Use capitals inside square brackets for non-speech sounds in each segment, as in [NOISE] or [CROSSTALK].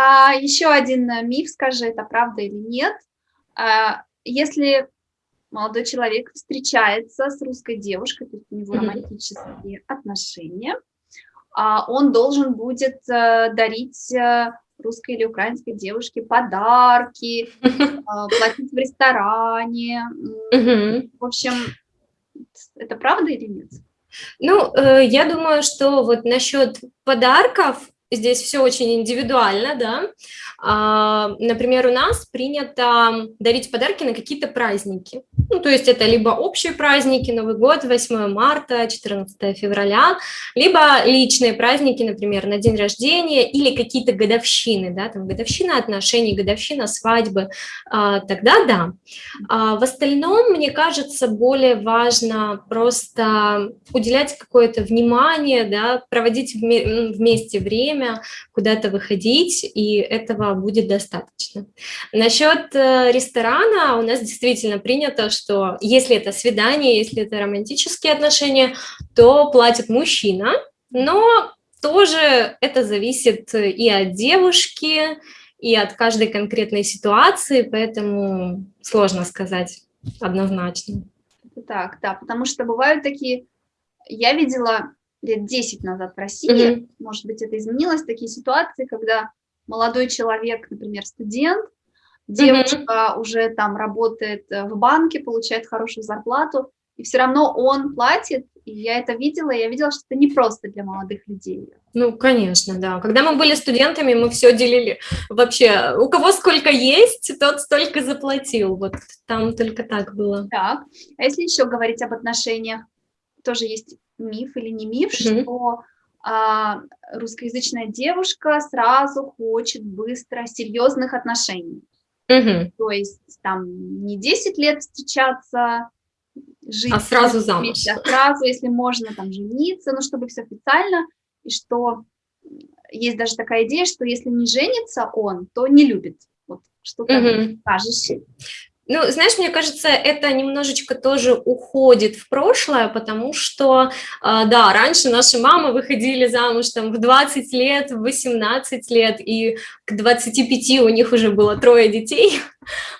А еще один э, миф, скажи, это правда или нет. А, если молодой человек встречается с русской девушкой, то есть у него романтические отношения, а, он должен будет э, дарить э, русской или украинской девушке подарки, [LAUGHS] платить в ресторане. В общем, это правда или нет? Ну, я думаю, что вот насчет подарков здесь все очень индивидуально, да. А, например, у нас принято дарить подарки на какие-то праздники. Ну, то есть это либо общие праздники, Новый год, 8 марта, 14 февраля, либо личные праздники, например, на день рождения или какие-то годовщины, да, там годовщина отношений, годовщина свадьбы, а, тогда да. А в остальном, мне кажется, более важно просто уделять какое-то внимание, да, проводить вместе время, куда-то выходить, и этого будет достаточно. Насчет э, ресторана у нас действительно принято, что если это свидание, если это романтические отношения, то платит мужчина, но тоже это зависит и от девушки, и от каждой конкретной ситуации, поэтому сложно сказать однозначно. Так, да, потому что бывают такие, я видела лет 10 назад в России, mm -hmm. может быть, это изменилось, такие ситуации, когда молодой человек, например, студент, девушка mm -hmm. уже там работает э, в банке, получает хорошую зарплату, и все равно он платит, и я это видела, я видела, что это не просто для молодых людей. Ну, конечно, да. Когда мы были студентами, мы все делили вообще, у кого сколько есть, тот столько заплатил, вот там только так было. Так, а если еще говорить об отношениях, тоже есть миф или не миф, mm -hmm. что а, русскоязычная девушка сразу хочет быстро серьезных отношений. Угу. То есть там не 10 лет встречаться, жить а сразу замуж. Вместе, а сразу, если можно, там жениться, ну, чтобы все официально, и что есть даже такая идея, что если не женится он, то не любит. Вот что ты угу. скажешь? Ну, знаешь, мне кажется, это немножечко тоже уходит в прошлое, потому что, а, да, раньше наши мамы выходили замуж там в 20 лет, в 18 лет, и к 25 у них уже было трое детей,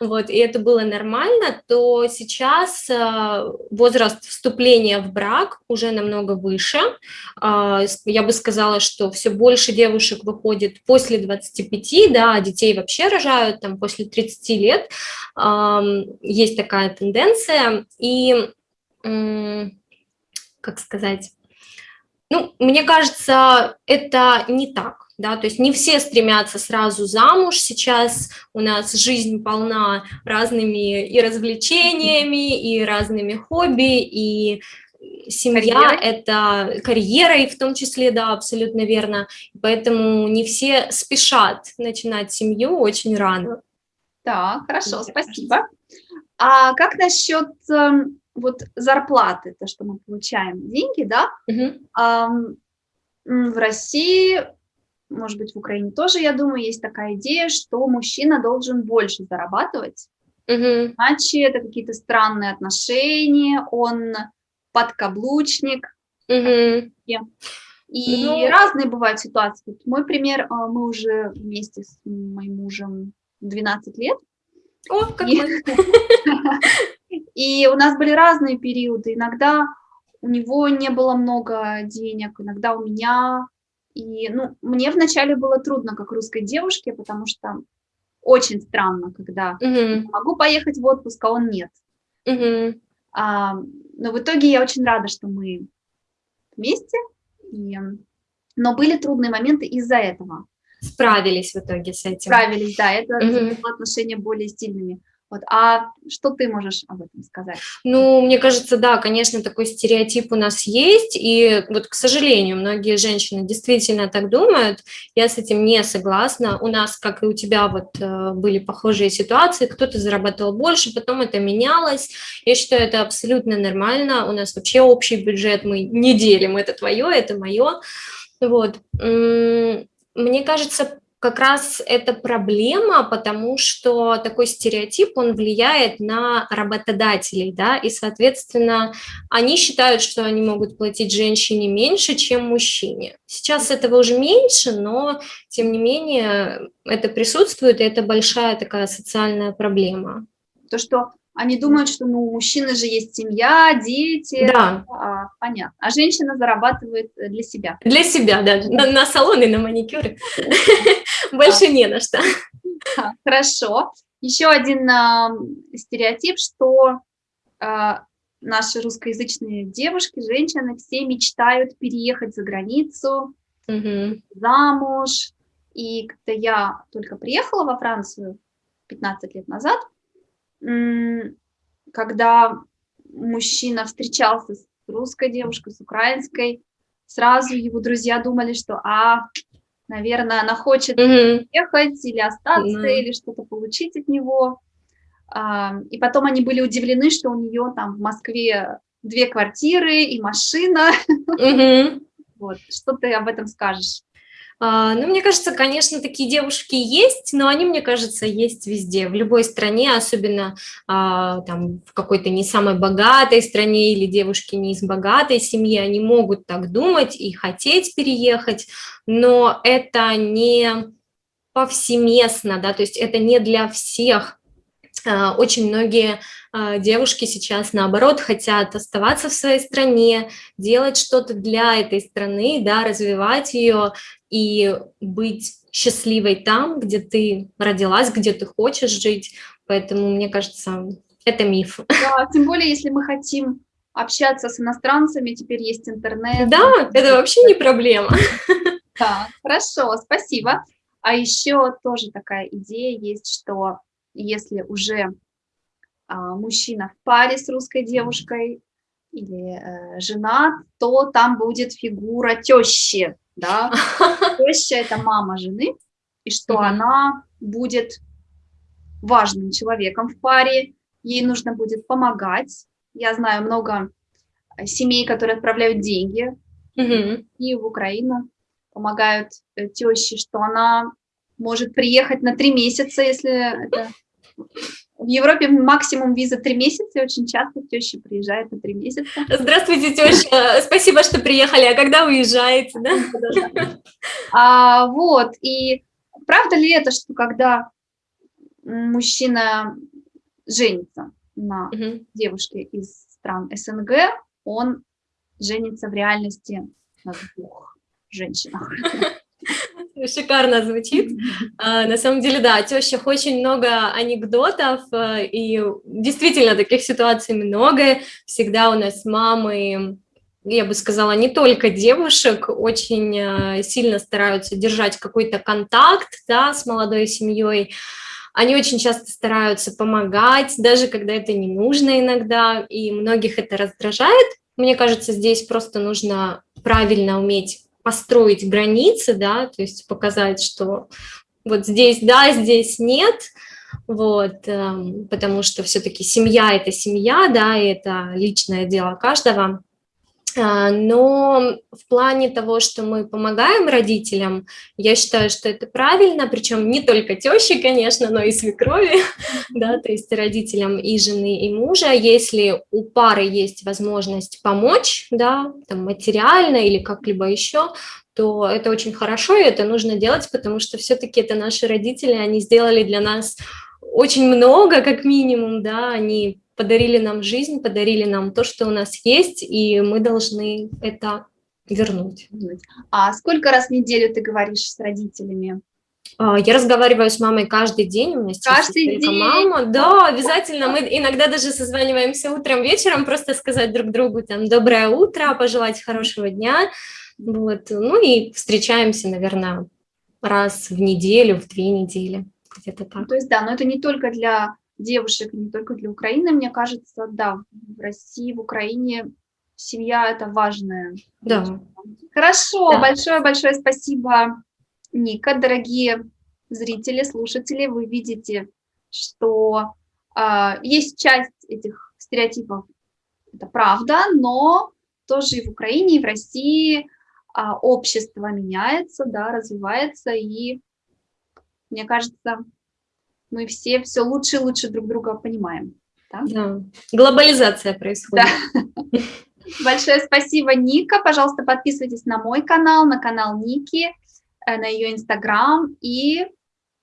вот, и это было нормально, то сейчас а, возраст вступления в брак уже намного выше. А, я бы сказала, что все больше девушек выходит после 25, да, детей вообще рожают там после 30 лет, есть такая тенденция, и, как сказать, ну, мне кажется, это не так, да, то есть не все стремятся сразу замуж, сейчас у нас жизнь полна разными и развлечениями, и разными хобби, и семья – это карьера, и в том числе, да, абсолютно верно, поэтому не все спешат начинать семью очень рано. Так, хорошо, спасибо. А как насчет э, вот зарплаты, то, что мы получаем деньги, да? Угу. А, в России, может быть, в Украине тоже, я думаю, есть такая идея, что мужчина должен больше зарабатывать, угу. иначе это какие-то странные отношения, он подкаблучник. Угу. И ну... разные бывают ситуации. Мой пример, э, мы уже вместе с моим мужем 12 лет. О, как и... мы. [LAUGHS] И у нас были разные периоды. Иногда у него не было много денег, иногда у меня. И ну, мне вначале было трудно, как русской девушке, потому что очень странно, когда угу. могу поехать в отпуск, а он нет. Угу. А, но в итоге я очень рада, что мы вместе. И... Но были трудные моменты из-за этого справились в итоге с этим. Справились, да, это угу. отношения более стильными. Вот. А что ты можешь об этом сказать? Ну, мне кажется, да, конечно, такой стереотип у нас есть, и вот, к сожалению, многие женщины действительно так думают, я с этим не согласна. У нас, как и у тебя, вот э, были похожие ситуации, кто-то зарабатывал больше, потом это менялось. Я считаю, это абсолютно нормально, у нас вообще общий бюджет, мы не делим, это твое, это мое. Вот мне кажется, как раз это проблема, потому что такой стереотип, он влияет на работодателей, да, и, соответственно, они считают, что они могут платить женщине меньше, чем мужчине. Сейчас этого уже меньше, но, тем не менее, это присутствует, и это большая такая социальная проблема. То, что они думают, что ну, у мужчины же есть семья, дети. Да. А, понятно. А женщина зарабатывает для себя. Для себя, да. На, на салоны, на маникюры. [LAUGHS] Больше не на что. Хорошо. Еще один стереотип, что а, наши русскоязычные девушки, женщины, все мечтают переехать за границу, замуж. И когда я только приехала во Францию 15 лет назад, когда мужчина встречался с русской девушкой, с украинской, сразу его друзья думали, что, а, наверное, она хочет mm ехать или остаться, mm или что-то получить от него. А, и потом они были удивлены, что у нее там в Москве две квартиры и машина. Mm Вот, что ты об этом скажешь? А, ну, мне кажется, конечно, такие девушки есть, но они, мне кажется, есть везде, в любой стране, особенно а, там в какой-то не самой богатой стране или девушки не из богатой семьи, они могут так думать и хотеть переехать, но это не повсеместно, да, то есть это не для всех. А, очень многие девушки сейчас, наоборот, хотят оставаться в своей стране, делать что-то для этой страны, да, развивать ее, и быть счастливой там, где ты родилась, где ты хочешь жить. Поэтому, мне кажется, это миф. Да, тем более, если мы хотим общаться с иностранцами, теперь есть интернет. Да, это вообще не проблема. Да, хорошо, спасибо. А еще тоже такая идея есть, что если уже а, мужчина в паре с русской девушкой или э, женат, то там будет фигура тещи, да, [LAUGHS] теща – это мама жены, и что mm -hmm. она будет важным человеком в паре, ей нужно будет помогать. Я знаю много э, семей, которые отправляют деньги mm -hmm. и в Украину, помогают э, теще, что она может приехать на три месяца, если это в Европе максимум виза три месяца, и очень часто теща приезжает на три месяца. Здравствуйте, теща, спасибо, что приехали, а когда уезжаете, да? А, вот, и правда ли это, что когда мужчина женится на угу. девушке из стран СНГ, он женится в реальности на двух женщинах? [LAUGHS] [LAUGHS] Шикарно звучит. [LAUGHS] А, на самом деле, да, о тещах очень много анекдотов, а, и действительно таких ситуаций много. Всегда у нас мамы, я бы сказала, не только девушек, очень а, сильно стараются держать какой-то контакт да, с молодой семьей. Они очень часто стараются помогать, даже когда это не нужно иногда, и многих это раздражает. Мне кажется, здесь просто нужно правильно уметь построить границы, да, то есть показать, что вот здесь да, здесь нет, вот, эм, потому что все-таки семья – это семья, да, и это личное дело каждого. А, но в плане того, что мы помогаем родителям, я считаю, что это правильно, причем не только тещи, конечно, но и свекрови, [LAUGHS] да, то есть родителям и жены, и мужа. Если у пары есть возможность помочь, да, там, материально или как-либо еще, то это очень хорошо, и это нужно делать, потому что все-таки это наши родители, они сделали для нас очень много, как минимум, да, они подарили нам жизнь, подарили нам то, что у нас есть, и мы должны это вернуть. А сколько раз в неделю ты говоришь с родителями? А, я разговариваю с мамой каждый день, у меня каждый день. мама. Да, обязательно. Мы иногда даже созваниваемся утром, вечером, просто сказать друг другу там доброе утро, пожелать хорошего дня. Вот. Ну и встречаемся, наверное, раз в неделю, в две недели, где-то так. То есть, да, но это не только для девушек, не только для Украины, мне кажется, да, в России, в Украине семья – это важная. Да. Хорошо, большое-большое да. спасибо, Ника. Дорогие зрители, слушатели, вы видите, что э, есть часть этих стереотипов, это правда, но тоже и в Украине, и в России э, общество меняется, да, развивается, и мне кажется, мы все все лучше и лучше друг друга понимаем. Да, да. глобализация происходит. Да. Большое спасибо, Ника. Пожалуйста, подписывайтесь на мой канал, на канал Ники, э, на ее инстаграм. И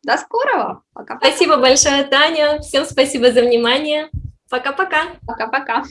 до скорого. Пока-пока. Спасибо большое, Таня. Всем спасибо за внимание. Пока-пока. Пока-пока.